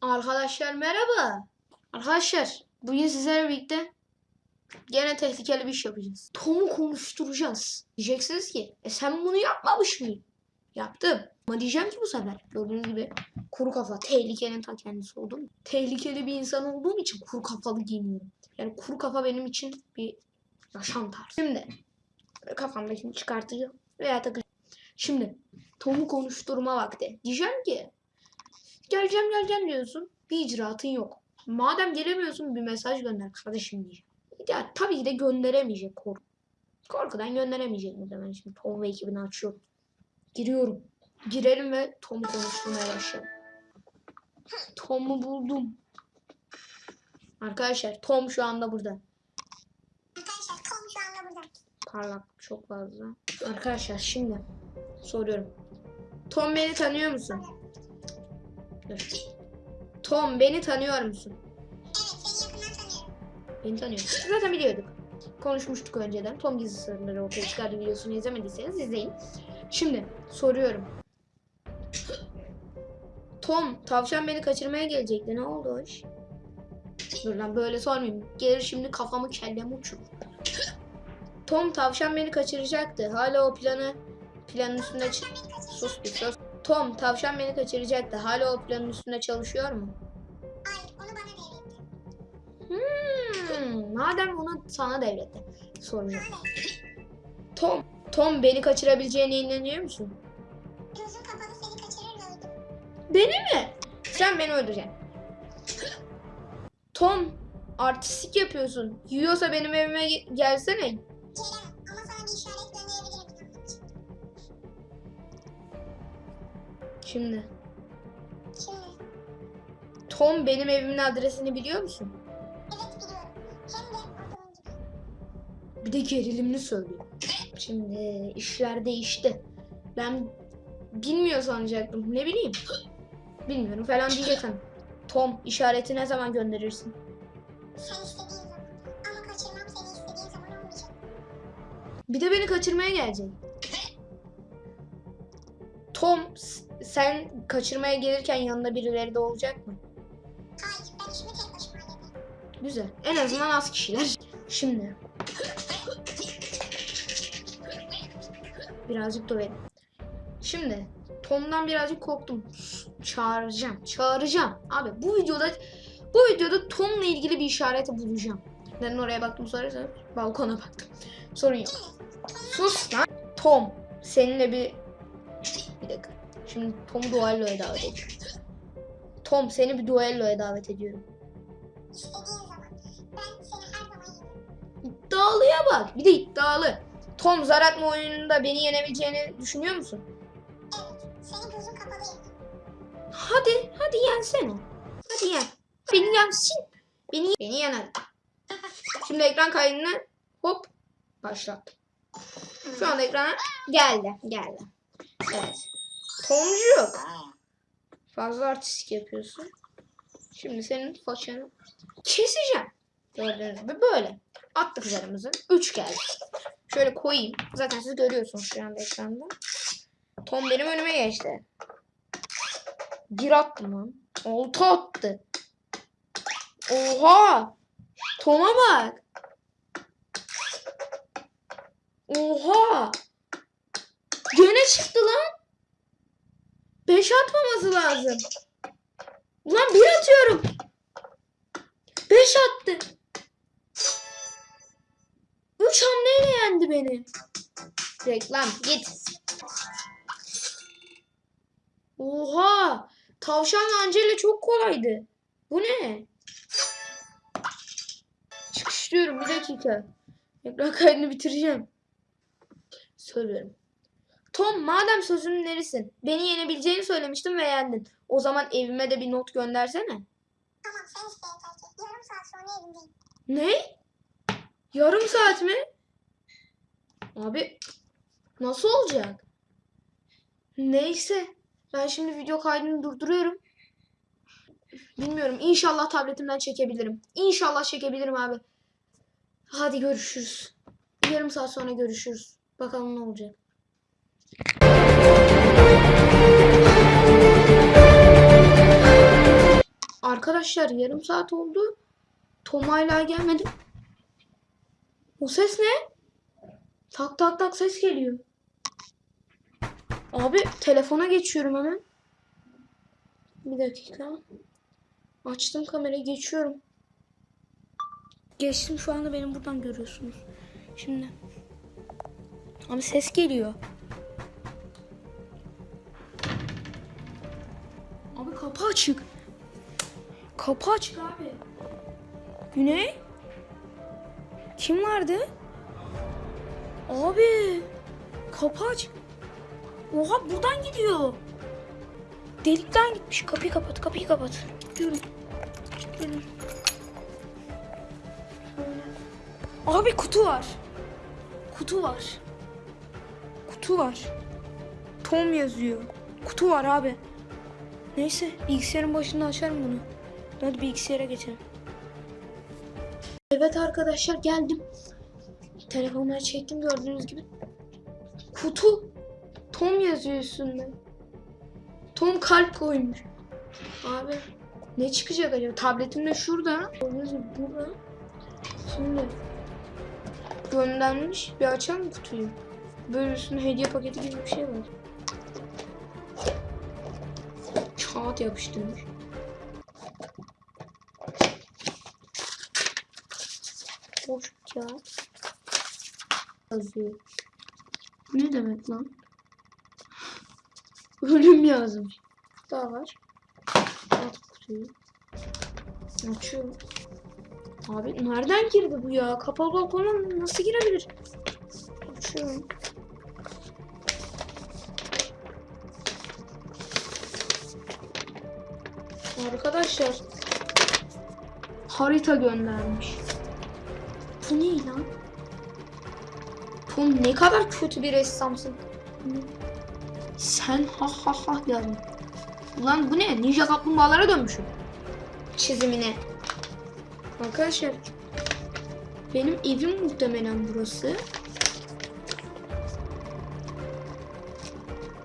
Arkadaşlar merhaba. Arkadaşlar bugün sizlerle birlikte gene tehlikeli bir iş yapacağız. Tom'u konuşturacağız. Diyeceksiniz ki e sen bunu yapmamış mıydın? Yaptım. Ama diyeceğim ki bu sefer gördüğünüz gibi kuru kafa tehlikenin ta kendisi oldum. Tehlikeli bir insan olduğum için kuru kafalı giyiniyorum. Yani kuru kafa benim için bir yaşam tarzı. Şimdi kafamdakini çıkartacağım veya takacağım. Şimdi Tom'u konuşturma vakti. Diyeceğim ki geleceğim geleceğim diyorsun. Bir icraatın yok. Madem gelemiyorsun bir mesaj gönder kardeşim diyeceğim. Ya tabii ki de gönderemeyecek korku. Korkudan gönderemeyecek muhtemelen şimdi Tom ve ekibini açıyorum. Giriyorum. Girelim ve Tom'u konuşturmaya başlayalım. Tom'u buldum. Arkadaşlar Tom şu anda burada. Arkadaşlar Tom şu anda burada. Parlak çok fazla. Arkadaşlar şimdi soruyorum. Tom beni tanıyor musun? Dur. Tom beni tanıyor musun? Evet seni yakından tanıyorum. Beni tanıyor. Zaten biliyorduk. Konuşmuştuk önceden. Tom gizli sırları ortaya çıkardı videosunu izlemediyseniz izleyin. Şimdi soruyorum. Tom, tavşan beni kaçırmaya gelecekti. Ne oldu o iş? Dur lan böyle sormayayım. Gelir şimdi kafamı kellemi uçurur. Tom, tavşan beni kaçıracaktı. Hala o planı planın üstünde... Sus bir sus. Tom, tavşan beni kaçıracaktı. Hala o planın üstünde çalışıyor mu? Hayır onu bana devretti. Hmm, madem onu sana devretti. Sorun yok. Tom, Tom beni kaçırabileceğine inanıyor musun? Gözün kapalı seni kaçırır mıydım? Beni mi? Sen beni öldüreceksin. Tom, artistik yapıyorsun. Yiyorsa benim evime ge- gelsene. Şimdi. Şimdi Tom benim evimin adresini biliyor musun? evet biliyorum. Hem de oturuncu. Bir de gerilimli söylüyor. Şimdi işler değişti. Ben bilmiyor sanacaktım. Ne bileyim. Bilmiyorum falan diyecektim. Tom işareti ne zaman gönderirsin? Sen istediğin zaman. Ama kaçırmam seni istediğin zaman olmayacak. Bir de beni kaçırmaya gelecek. Tom sen kaçırmaya gelirken yanında birileri de olacak mı? Hayır ben işimi tek başıma hallederim. Güzel. En azından az kişiler. Şimdi. Birazcık dövelim. Şimdi Tom'dan birazcık korktum. Çağıracağım. Çağıracağım. Abi bu videoda bu videoda Tom'la ilgili bir işareti bulacağım. Neden oraya baktım sorarsanız balkona baktım. Sorun yok. Sus lan. Tom seninle bir bir dakika. Şimdi Tom'u duelloya davet ediyorum. Tom seni bir duelloya davet ediyorum. İddialıya bak. Bir de iddialı. Tom zar atma oyununda beni yenebileceğini düşünüyor musun? Evet senin gözün kapalı. Hadi, hadi yensene. Hadi yen. Beni yensin. Beni, beni yen hadi. Şimdi ekran kaydını hop başlat. Şu anda ekrana geldi. Geldi. Evet. Tomcuk. Fazla artistik yapıyorsun. Şimdi senin façanı keseceğim. Gördüğünüz gibi böyle. Attık zarımızı. 3 geldi. Şöyle koyayım. Zaten siz görüyorsunuz şu anda ekranda. Tom benim önüme geçti. Bir attım lan. Olta attı. Oha. Tom'a bak. Oha. Gene çıktı lan. Beş atmaması lazım. Ulan bir atıyorum. Beş attı. Üç hamleyle yendi beni. Reklam git. Oha. Tavşanla Angela çok kolaydı. Bu ne? Çıkışlıyorum bir dakika. Ekran kaydını bitireceğim. Söylüyorum. Tom madem sözünün nerisin? Beni yenebileceğini söylemiştin ve yendin. O zaman evime de bir not göndersene. Tamam sen yeter ki. Yarım saat sonra evimdeyim. Ne? Yarım saat mi? Abi nasıl olacak? Neyse. Ben şimdi video kaydını durduruyorum. Bilmiyorum. İnşallah tabletimden çekebilirim. İnşallah çekebilirim abi. Hadi görüşürüz. Yarım saat sonra görüşürüz. Bakalım ne olacak. Arkadaşlar yarım saat oldu. Tom hala gelmedi. O ses ne? Tak tak tak ses geliyor. Abi telefona geçiyorum hemen. Bir dakika. Açtım kamerayı geçiyorum. Geçtim şu anda benim buradan görüyorsunuz. Şimdi. Abi ses geliyor. Kapı açık. Kapı açık abi. Güney? Kim vardı? Abi. Kapı açık. Oha buradan gidiyor. Delikten gitmiş. Kapıyı kapat, kapıyı kapat. Gidiyorum. Gidiyorum. Abi kutu var. Kutu var. Kutu var. Tom yazıyor. Kutu var abi. Neyse bilgisayarın başında açarım bunu. Hadi bilgisayara geçelim. Evet arkadaşlar geldim. Telefonları çektim gördüğünüz gibi. Kutu. Tom yazıyor üstünde. Tom kalp koymuş. Abi ne çıkacak acaba? Tabletim de şurada. Gördüğünüz gibi burada. Şimdi göndermiş. Bir açalım kutuyu. Böyle üstünde hediye paketi gibi bir şey var. Kağıt yapıştırmış. Boş kağıt. Yazıyor. Ne demek lan? Ölüm yazmış. Daha var. At kutuyu. Açıyorum. Abi nereden girdi bu ya? Kapalı balkona nasıl girebilir? Açıyorum. Arkadaşlar harita göndermiş. Bu ne lan? Tom ne kadar kötü bir ressamsın. Sen ha ha ha yazdın. Ulan bu ne? Ninja kaplumbağalara dönmüşüm. Çizimine. Arkadaşlar benim evim muhtemelen burası.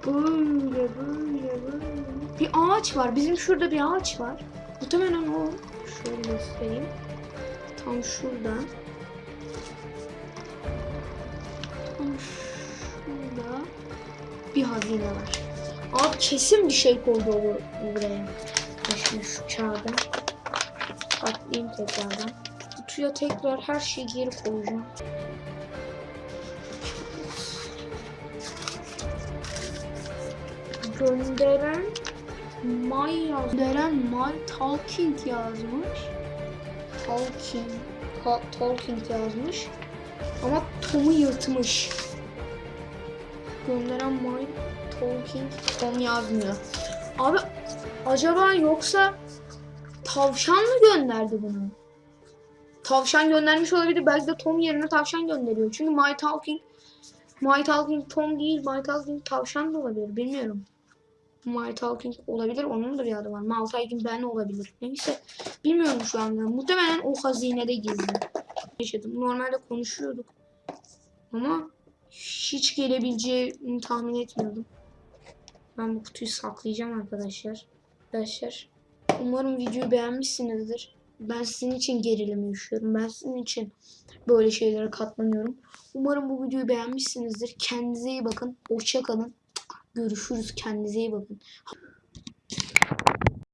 Böyle böyle böyle. Bir ağaç var. Bizim şurada bir ağaç var. Muhtemelen o. Şöyle göstereyim. Tam şurada. Tam şurada bir hazine var. Abi kesin bir şey koydu buraya. Şimdi şu kağıdı atlayayım tekrardan. Kutuya tekrar her şeyi geri koyacağım. Gönderen My yaz. Gönderen My Talking yazmış. Talking. Ha, talking yazmış. Ama Tom'u yırtmış. Gönderen My Talking Tom yazmıyor. Abi acaba yoksa tavşan mı gönderdi bunu? Tavşan göndermiş olabilir. Belki de Tom yerine tavşan gönderiyor. Çünkü My Talking My Talking Tom değil. My Talking tavşan da olabilir. Bilmiyorum. My Talking olabilir. Onun da bir adı var. My Talking ben olabilir. Neyse. Bilmiyorum şu anda. Muhtemelen o hazinede gizli. Yaşadım. Normalde konuşuyorduk. Ama hiç gelebileceğini tahmin etmiyordum. Ben bu kutuyu saklayacağım arkadaşlar. Arkadaşlar umarım videoyu beğenmişsinizdir. Ben sizin için gerilim yaşıyorum. Ben sizin için böyle şeylere katlanıyorum. Umarım bu videoyu beğenmişsinizdir. Kendinize iyi bakın. Hoşça kalın. Görüşürüz. Kendinize iyi bakın.